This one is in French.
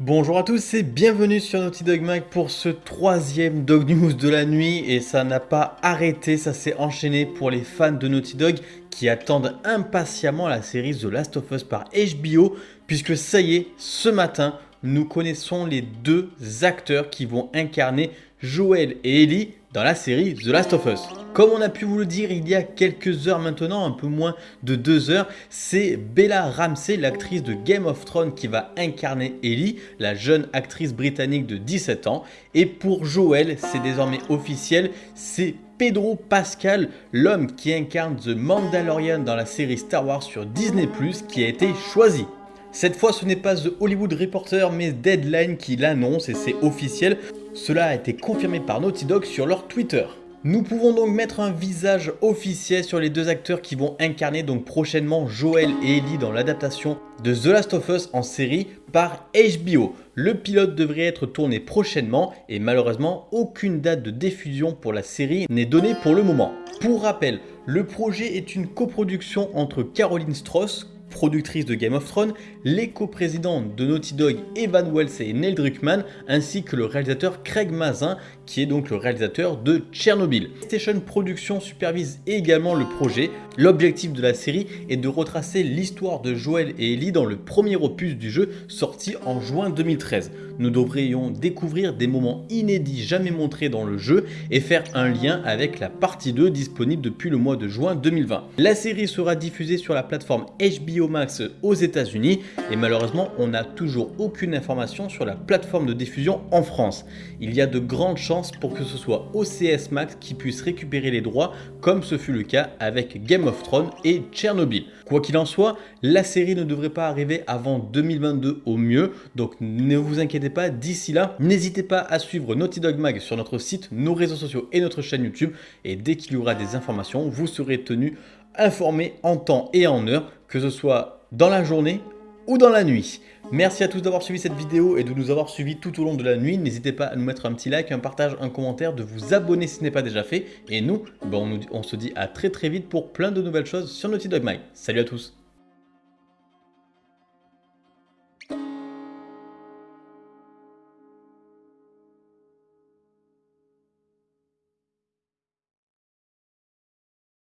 Bonjour à tous et bienvenue sur Naughty Dog Mag pour ce troisième Dog News de la nuit. Et ça n'a pas arrêté, ça s'est enchaîné pour les fans de Naughty Dog qui attendent impatiemment la série The Last of Us par HBO puisque ça y est, ce matin, nous connaissons les deux acteurs qui vont incarner Joel et Ellie dans la série The Last of Us. Comme on a pu vous le dire il y a quelques heures maintenant, un peu moins de deux heures, c'est Bella Ramsey, l'actrice de Game of Thrones qui va incarner Ellie, la jeune actrice britannique de 17 ans. Et pour Joel, c'est désormais officiel, c'est Pedro Pascal, l'homme qui incarne The Mandalorian dans la série Star Wars sur Disney+, qui a été choisi. Cette fois, ce n'est pas The Hollywood Reporter, mais Deadline qui l'annonce et c'est officiel. Cela a été confirmé par Naughty Dog sur leur Twitter. Nous pouvons donc mettre un visage officiel sur les deux acteurs qui vont incarner donc prochainement Joel et Ellie dans l'adaptation de The Last of Us en série par HBO. Le pilote devrait être tourné prochainement et malheureusement aucune date de diffusion pour la série n'est donnée pour le moment. Pour rappel, le projet est une coproduction entre Caroline Strauss, productrice de Game of Thrones, les coprésidents de Naughty Dog Evan Wells et Neil Druckmann, ainsi que le réalisateur Craig Mazin, qui est donc le réalisateur de Tchernobyl. Station Productions supervise également le projet. L'objectif de la série est de retracer l'histoire de Joel et Ellie dans le premier opus du jeu sorti en juin 2013. Nous devrions découvrir des moments inédits jamais montrés dans le jeu et faire un lien avec la partie 2 disponible depuis le mois de juin 2020. La série sera diffusée sur la plateforme HBO Max aux états unis et malheureusement on n'a toujours aucune information sur la plateforme de diffusion en France. Il y a de grandes chances pour que ce soit OCS Max qui puisse récupérer les droits comme ce fut le cas avec Game of Thrones et Tchernobyl. Quoi qu'il en soit, la série ne devrait pas arriver avant 2022 au mieux, donc ne vous inquiétez pas, d'ici là, n'hésitez pas à suivre Naughty Dog Mag sur notre site, nos réseaux sociaux et notre chaîne YouTube, et dès qu'il y aura des informations, vous serez tenu informé en temps et en heure, que ce soit dans la journée ou dans la nuit. Merci à tous d'avoir suivi cette vidéo et de nous avoir suivis tout au long de la nuit. N'hésitez pas à nous mettre un petit like, un partage, un commentaire, de vous abonner si ce n'est pas déjà fait. Et nous, ben, on, se dit à très très vite pour plein de nouvelles choses sur Naughty Dog Mag. Salut à tous